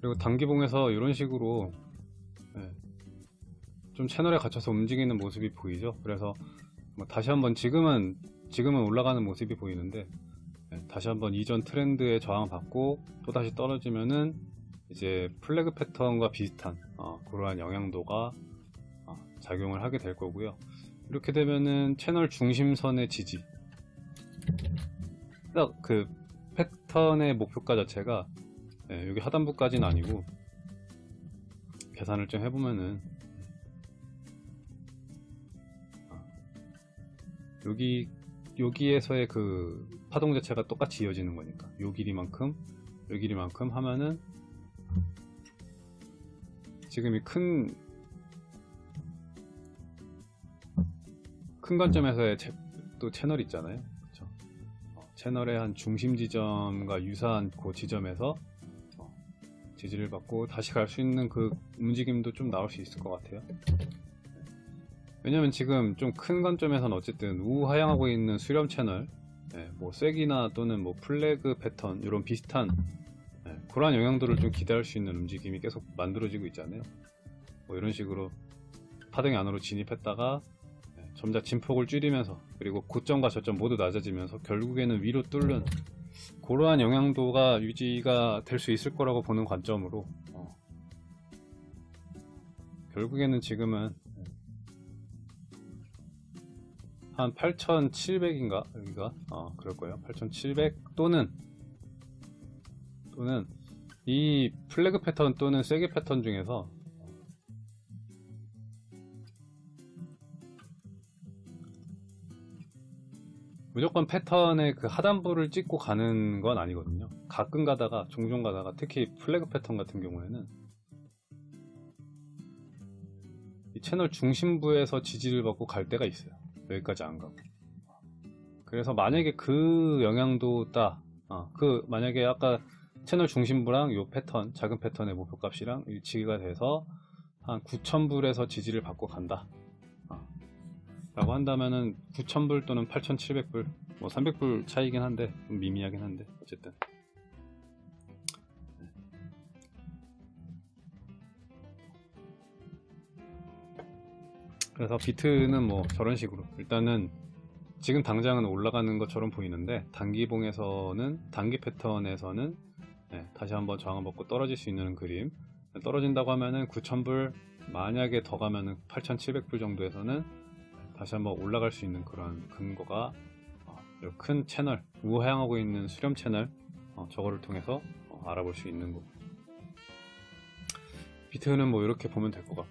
그리고 단기봉에서 이런 식으로 예, 좀 채널에 갇혀서 움직이는 모습이 보이죠. 그래서 뭐 다시 한번 지금은 지금은 올라가는 모습이 보이는데 예, 다시 한번 이전 트렌드에 저항받고 또 다시 떨어지면은 이제 플래그 패턴과 비슷한 어, 그러한 영향도가 어, 작용을 하게 될 거고요. 이렇게 되면은 채널 중심선의 지지 딱 그 패턴의 목표가 자체가 예, 여기 하단부까지는 아니고 계산을 좀 해보면은 아, 여기 여기에서의 그 파동 자체가 똑같이 이어지는 거니까 요 길이만큼 요 길이만큼 하면은 지금 이 큰 큰 관점에서의 채- 또 채널 있잖아요. 그쵸? 어, 채널의 한 중심 지점과 유사한 그 지점에서 어, 지지를 받고 다시 갈 수 있는 그 움직임도 좀 나올 수 있을 것 같아요. 왜냐면 지금 좀 큰 관점에서는 어쨌든 우하향하고 있는 수렴 채널, 예, 뭐 쐐기나 또는 뭐 플래그 패턴 이런 비슷한 예, 그러한 영향도를 좀 기대할 수 있는 움직임이 계속 만들어지고 있잖아요. 뭐 이런 식으로 파동이 안으로 진입했다가 예, 점차 진폭을 줄이면서 그리고 고점과 저점 모두 낮아지면서 결국에는 위로 뚫는 그러한 영향도가 유지가 될 수 있을 거라고 보는 관점으로 어, 결국에는 지금은 한 8,700인가? 여기가? 어 그럴 거예요. 8,700 또는 또는 이 플래그 패턴 또는 세게 패턴 중에서 무조건 패턴의 그 하단부를 찍고 가는 건 아니거든요. 가끔 가다가 종종 가다가 특히 플래그 패턴 같은 경우에는 이 채널 중심부에서 지지를 받고 갈 때가 있어요. 여기까지 안 가고. 그래서 만약에 그 영향도 따, 어, 그 만약에 아까 채널 중심부랑 요 패턴, 작은 패턴의 목표값이랑 일치가 돼서 한 9,000불에서 지지를 받고 간다. 어. 라고 한다면은 9,000불 또는 8,700불, 뭐 300불 차이긴 한데, 좀 미미하긴 한데, 어쨌든. 그래서 비트는 뭐 저런 식으로 일단은 지금 당장은 올라가는 것처럼 보이는데 단기봉에서는 단기 패턴에서는 네, 다시 한번 저항을 먹고 떨어질 수 있는 그림 떨어진다고 하면은 9,000불 만약에 더 가면은 8,700불 정도에서는 다시 한번 올라갈 수 있는 그런 근거가 어, 이큰 채널 우하향하고 있는 수렴 채널 어, 저거를 통해서 어, 알아볼 수 있는 거. 비트는 뭐 이렇게 보면 될 것 같고